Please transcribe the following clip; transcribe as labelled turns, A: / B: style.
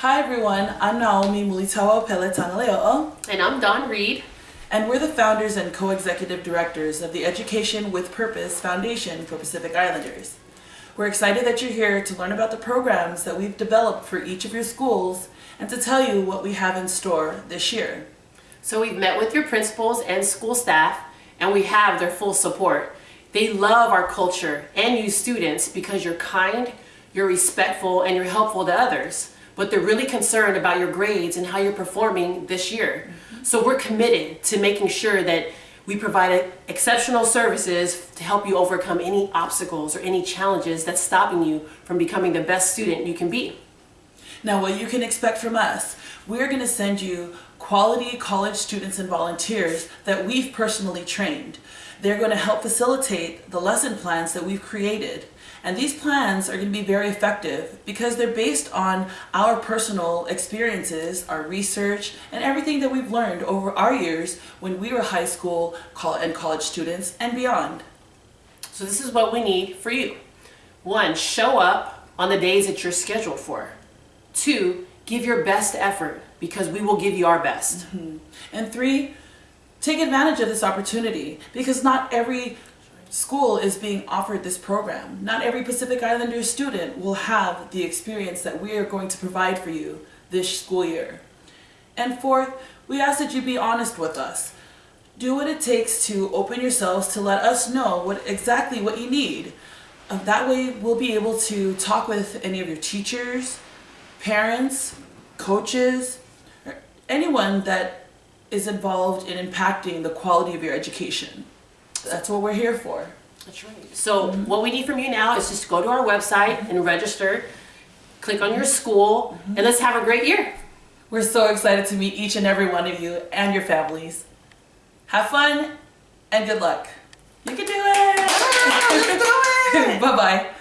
A: Hi everyone, I'm Naomi Mulitawa Peletanaleo'o,
B: And I'm Dawn Reed.
A: and we're the founders and co-executive directors of the Education with Purpose Foundation for Pacific Islanders. We're excited that you're here to learn about the programs that we've developed for each of your schools and to tell you what we have in store this year.
B: So we've met with your principals and school staff, and we have their full support. They love our culture and you students because you're kind, you're respectful, and you're helpful to others. But they're really concerned about your grades and how you're performing this year. So we're committed to making sure that we provide exceptional services to help you overcome any obstacles or any challenges that's stopping you from becoming the best student you can be.
A: Now, what you can expect from us, we're going to send you quality college students and volunteers that we've personally trained. They're going to help facilitate the lesson plans that we've created. And these plans are going to be very effective because they're based on our personal experiences, our research, and everything that we've learned over our years when we were high school and college students and beyond.
B: So this is what we need for you. One, show up on the days that you're scheduled for. Two, give your best effort because we will give you our best.
A: And three, take advantage of this opportunity because not every school is being offered this program. Not every Pacific Islander student will have the experience that we are going to provide for you this school year. And fourth, we ask that you be honest with us. Do what it takes to open yourselves to let us know what exactly what you need. Uh, that way we'll be able to talk with any of your teachers, parents, coaches, anyone that is involved in impacting the quality of your education. That's what we're here for.
B: That's right. So what we need from you now is just go to our website and register, click on your school, mm-hmm. and let's have a great year.
A: We're so excited to meet each and every one of you and your families. Have fun and good luck. You can do it!
B: Let's